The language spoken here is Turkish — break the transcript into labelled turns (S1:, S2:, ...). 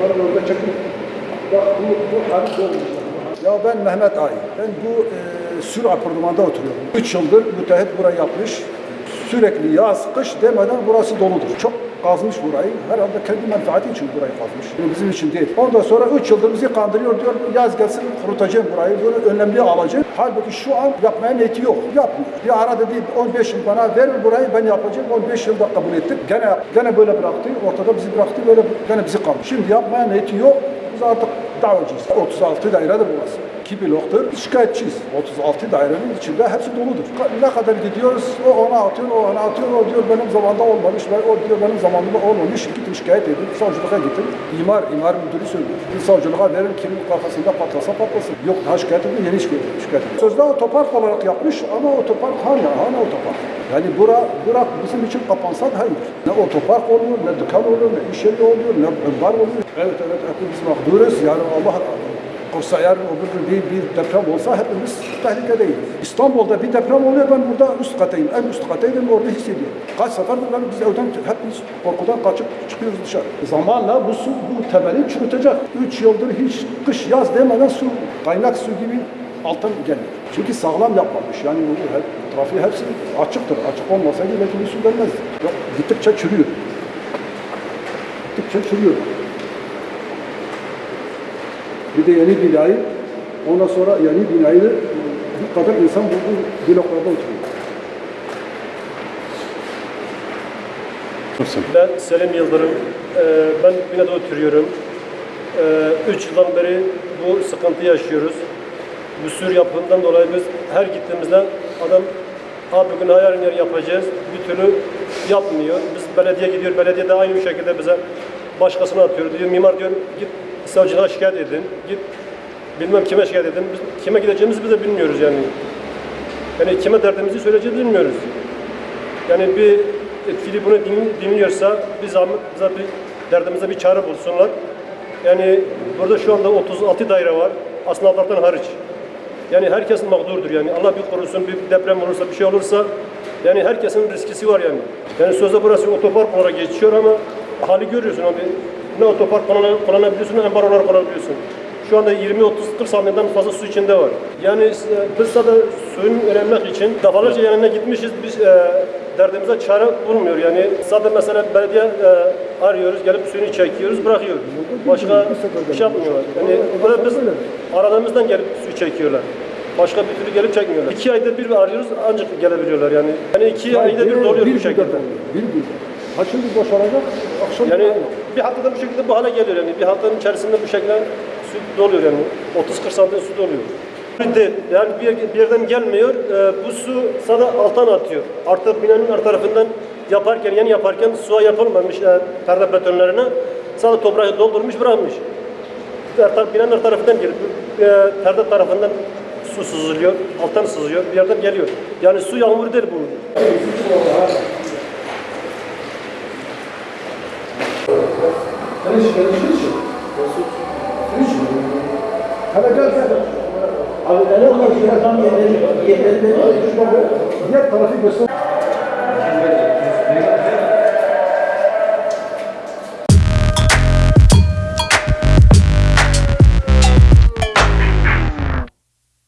S1: Onları orada çekin. Bak bu, bu hali olmuş. Ya ben Mehmet Ay. Ben bu e, Sür apartmanda oturuyorum. 3 yıldır müteahhit burayı yapmış. Sürekli yaz, kış demeden burası doludur. Çok kazmış burayı. Herhalde kendi menfaati için burayı kazmış. Yani bizim için değil. Ondan sonra 3 yıldır bizi kandırıyor diyor. Yaz gelsin kurutacağım burayı. Bunu önlemli alacağım. Halbuki şu an yapmaya niyeti yok. Yapmıyor. Bir ara dedi 15 yıl bana verir burayı ben yapacağım. 15 yılda kabul ettik. Gene gene böyle bıraktı. Ortada bizi bıraktı. Böyle gene bizi kaldı. Şimdi yapmaya niyeti yok. Biz artık davacıyız. 36 dairedir burası. 2 bloktur. Şikayetçiyiz. 36 dairenin içinde hepsi doludur. Ne kadar gidiyoruz, o ona atıyor, o ona atıyor, o diyor benim zamanında olmamış, ben, o diyor benim zamanımda olmamış. Gittim şikayet edin, savcılığa gittim. İmar, imar müdürü söylüyor. Savcılığa verir, kimin kafasında patlasa patlasın. Yok daha şikayet edin, yeni şikayet edin. Şikayet edin. Sözde otopark olarak yapmış ama otopark hani, hani otopark. Yani bura, bura bizim için kapansa da hayır. Ne otopark oluyor, ne dükkan oluyor, ne iş yeri oluyor, ne bar oluyor. Evet evet hepimiz mağduruz. Yani Allah olsa eğer öbür gün bir, bir deprem olsa hepimiz tehlikedeyiz. İstanbul'da bir deprem oluyor ben burada üst katayım. En üst katayım orada hissediyorum. Kaç sefer ben biz evden hepimiz korkudan kaçıp çıkıyoruz dışarı. Zamanla bu su bu temeli çürütecek. Üç yıldır hiç kış yaz demeden su kaynak su gibi alttan geliyor. Çünkü sağlam yapmamış. Yani trafiği hepsi açıktır. Açık olmasaydı belki bir su gelmezdi. Gittikçe çürüyor. Gittikçe çürüyor. Bir de yeni binayı, ondan sonra yeni binayı bu kadar insan bu, bloklarda oturuyor.
S2: Ben Selim Yıldırım. Ee, Ben binada oturuyorum. Ee, Üç yıldan beri bu sıkıntı yaşıyoruz. Bu sür yapımından dolayı biz her gittiğimizde adam abi bugün hayal yer yapacağız. Bir türlü yapmıyor. Biz belediye gidiyor. Belediye de aynı şekilde bize başkasına atıyor. Diyor mimar diyor git savcılığa şikayet edin. Git bilmem kime şikayet edin. Biz kime gideceğimizi biz bilmiyoruz yani. Yani kime derdimizi söyleyeceğiz bilmiyoruz. Yani bir etkili bunu din- dinliyorsa bir bize bir derdimize bir çare bulsunlar. Yani burada şu anda 36 daire var. Asnaflardan hariç. Yani herkes mağdurdur yani. Allah bir korusun bir deprem olursa bir şey olursa yani herkesin riskisi var yani. Yani sözde burası otopark olarak geçiyor ama hali görüyorsun abi. Ne otopark kullan- kullanabiliyorsun ne ambar olarak kullanabiliyorsun. Şu anda 20 30 40 saniyeden fazla su içinde var. Yani e, biz sadece suyun öğrenmek için defalarca yanına gitmişiz. Biz e, derdimize çare bulmuyor. Yani sadece mesela belediye e, arıyoruz, gelip suyunu çekiyoruz, bırakıyor. Başka bir şey yapmıyorlar. Yani böyle biz aradığımızdan gelip su çekiyorlar. Başka bir türlü gelip çekmiyorlar. İki ayda bir arıyoruz ancak gelebiliyorlar yani. Yani iki ayda bir doluyor bu şekilde.
S1: Bir gün. Ha şimdi boşalacak, akşam
S2: Yani bir haftada bu şekilde bu hale geliyor yani. Bir haftanın içerisinde bu şekilde su doluyor yani. 30-40 santim su doluyor. Yani bir, bir yerden gelmiyor. Ee, bu su sadece alttan atıyor. Artık binanın her tarafından yaparken, yeni yaparken suya yapılmamış e, perde betonlarına. Sadece toprağı doldurmuş bırakmış. Her tar- binanın her tarafından gelip e, perde tarafından su sızılıyor, alttan sızıyor, bir yerden geliyor. Yani su yağmuru değil bu.
S1: ليش ليش ليش هذا قال كذا
S3: الان ما في هذا يهتم يهتم
S1: يهتم يهتم يهتم